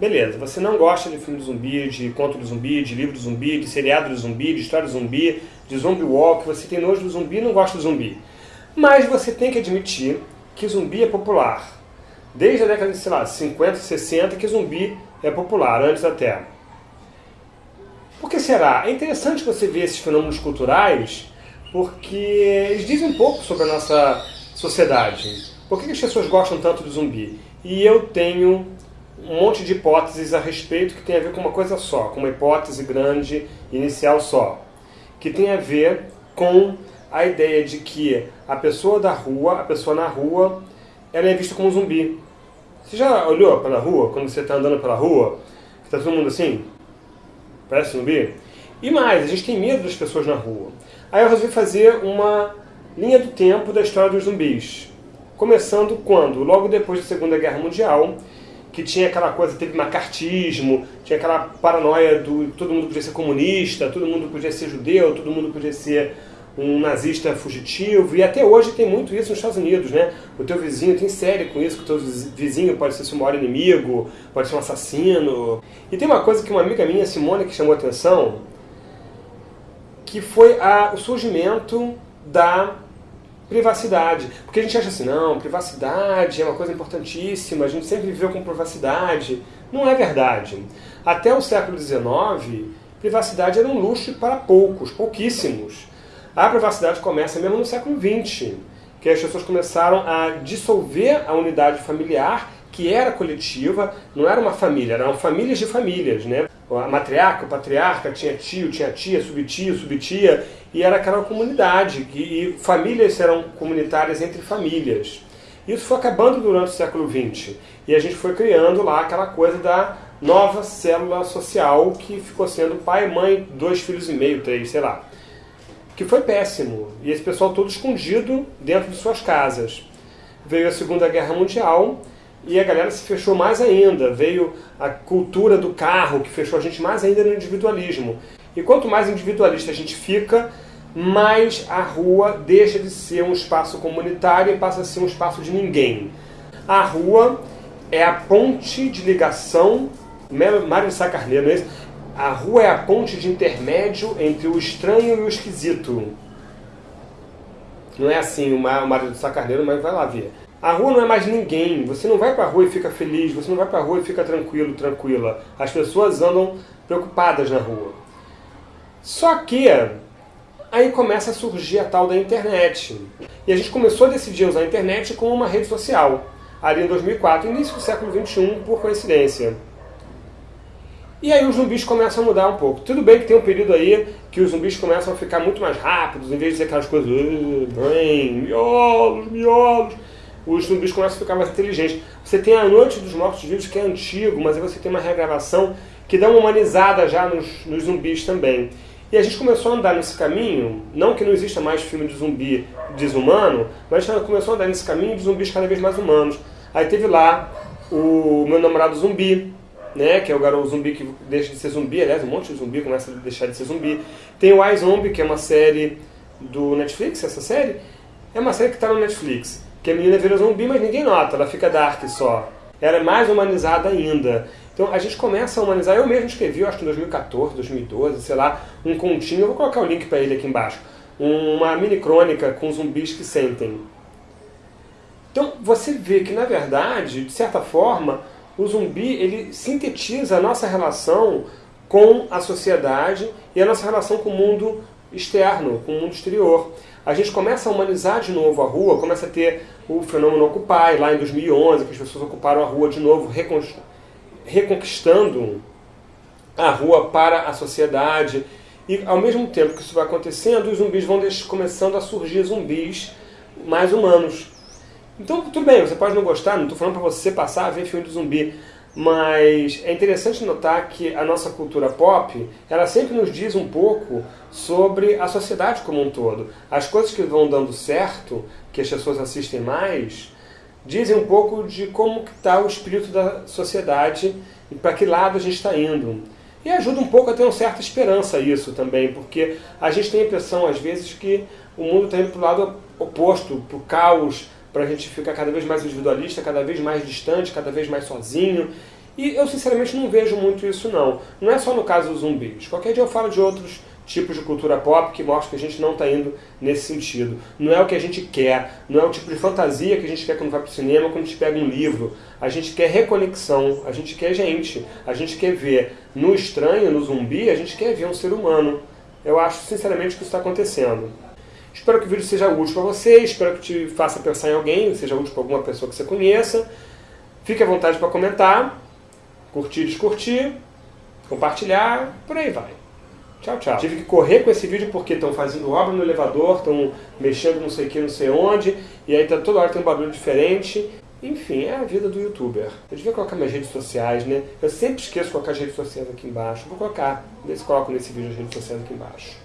Beleza, você não gosta de filme de zumbi, de conto de zumbi, de livro de zumbi, de seriado de zumbi, de história de zumbi, de zombie walk, você tem nojo do zumbi e não gosta de zumbi. Mas você tem que admitir que zumbi é popular. Desde a década de, sei lá, 50, 60 que zumbi é popular, antes até. Por que será? É interessante você ver esses fenômenos culturais porque eles dizem um pouco sobre a nossa sociedade. Por que as pessoas gostam tanto de zumbi? E eu tenho um monte de hipóteses a respeito que tem a ver com uma coisa só, com uma hipótese grande, inicial só, que tem a ver com a ideia de que a pessoa da rua, a pessoa na rua, ela é vista como um zumbi. Você já olhou pela rua, quando você está andando pela rua, está todo mundo assim? Parece zumbi? E mais, a gente tem medo das pessoas na rua. Aí eu resolvi fazer uma linha do tempo da história dos zumbis. Começando quando? Logo depois da Segunda Guerra Mundial, que tinha aquela coisa, teve macartismo, tinha aquela paranoia do todo mundo podia ser comunista, todo mundo podia ser judeu, todo mundo podia ser um nazista fugitivo, e até hoje tem muito isso nos Estados Unidos, né? O teu vizinho tem série com isso, que o teu vizinho pode ser seu maior inimigo, pode ser um assassino. E tem uma coisa que uma amiga minha, Simone, que chamou a atenção, que foi a, o surgimento da privacidade. Porque a gente acha assim, não, privacidade é uma coisa importantíssima, a gente sempre viveu com privacidade. Não é verdade. Até o século XIX, privacidade era um luxo para poucos, pouquíssimos. A privacidade começa mesmo no século XX, que as pessoas começaram a dissolver a unidade familiar, que era coletiva, não era uma família, eram famílias de famílias, né? A matriarca, o patriarca, tinha tio, tinha tia, subtio, subtia, e era aquela comunidade, e, famílias eram comunitárias entre famílias. Isso foi acabando durante o século XX, e a gente foi criando lá aquela coisa da nova célula social que ficou sendo pai, mãe, dois filhos e meio, três, sei lá. Que foi péssimo, e esse pessoal todo escondido dentro de suas casas. Veio a Segunda Guerra Mundial, e a galera se fechou mais ainda. Veio a cultura do carro, que fechou a gente mais ainda no individualismo. E quanto mais individualista a gente fica, mais a rua deixa de ser um espaço comunitário e passa a ser um espaço de ninguém. A rua é a ponte de ligação, Mário Sá Carneiro, não é isso? A rua é a ponte de intermédio entre o estranho e o esquisito. Não é assim o Mário de Sá Carneiro, mas vai lá ver. A rua não é mais ninguém. Você não vai para a rua e fica feliz, você não vai para a rua e fica tranquilo, tranquila. As pessoas andam preocupadas na rua. Só que aí começa a surgir a tal da internet. E a gente começou a decidir usar a internet como uma rede social, ali em 2004, início do século XXI, por coincidência. E aí os zumbis começam a mudar um pouco. Tudo bem que tem um período aí que os zumbis começam a ficar muito mais rápidos, em vez de ser aquelas coisas, miolos, miolos os zumbis começam a ficar mais inteligentes. Você tem a Noite dos Mortos-Vivos, que é antigo, mas aí você tem uma regravação que dá uma humanizada já nos, nos zumbis também. E a gente começou a andar nesse caminho, não que não exista mais filme de zumbi desumano, mas a gente começou a andar nesse caminho de zumbis cada vez mais humanos. Aí teve lá o meu namorado zumbi, né, que é o garoto zumbi que deixa de ser zumbi, aliás, um monte de zumbi começa a deixar de ser zumbi. Tem o iZombie, que é uma série do Netflix, essa série, é uma série que está no Netflix que a menina vira zumbi, mas ninguém nota, ela fica dark só. Ela é mais humanizada ainda. Então a gente começa a humanizar. Eu mesmo escrevi, eu acho que em 2014, 2012, sei lá, um continho, eu vou colocar o link para ele aqui embaixo. Uma mini crônica com zumbis que sentem. Então você vê que na verdade, de certa forma, o zumbi ele sintetiza a nossa relação com a sociedade e a nossa relação com o mundo externo, com o mundo exterior a gente começa a humanizar de novo a rua, começa a ter o fenômeno Occupy, lá em 2011, que as pessoas ocuparam a rua de novo, reconquistando a rua para a sociedade. E ao mesmo tempo que isso vai acontecendo, os zumbis vão começando a surgir zumbis mais humanos. Então, tudo bem, você pode não gostar, não estou falando para você passar a ver filme de zumbi, mas é interessante notar que a nossa cultura pop, ela sempre nos diz um pouco sobre a sociedade como um todo. As coisas que vão dando certo, que as pessoas assistem mais, dizem um pouco de como está o espírito da sociedade e para que lado a gente está indo. E ajuda um pouco a ter uma certa esperança isso também, porque a gente tem a impressão, às vezes, que o mundo está indo para o lado oposto, para o caos, para a gente ficar cada vez mais individualista, cada vez mais distante, cada vez mais sozinho. E eu sinceramente não vejo muito isso não. Não é só no caso dos zumbis. Qualquer dia eu falo de outros tipos de cultura pop que mostram que a gente não está indo nesse sentido. Não é o que a gente quer, não é o tipo de fantasia que a gente quer quando vai para o cinema, quando a gente pega um livro. A gente quer reconexão, a gente quer gente, a gente quer ver no estranho, no zumbi, a gente quer ver um ser humano. Eu acho sinceramente que isso está acontecendo. Espero que o vídeo seja útil para você, espero que te faça pensar em alguém, seja útil para alguma pessoa que você conheça. Fique à vontade para comentar, curtir, descurtir, compartilhar, por aí vai. Tchau, tchau. Tive que correr com esse vídeo porque estão fazendo obra no elevador, estão mexendo não sei o que, não sei onde, e aí tá, toda hora tem um barulho diferente. Enfim, é a vida do youtuber. Eu devia colocar minhas redes sociais, né? Eu sempre esqueço de colocar as redes sociais aqui embaixo. Vou colocar, se coloco nesse vídeo as redes sociais aqui embaixo.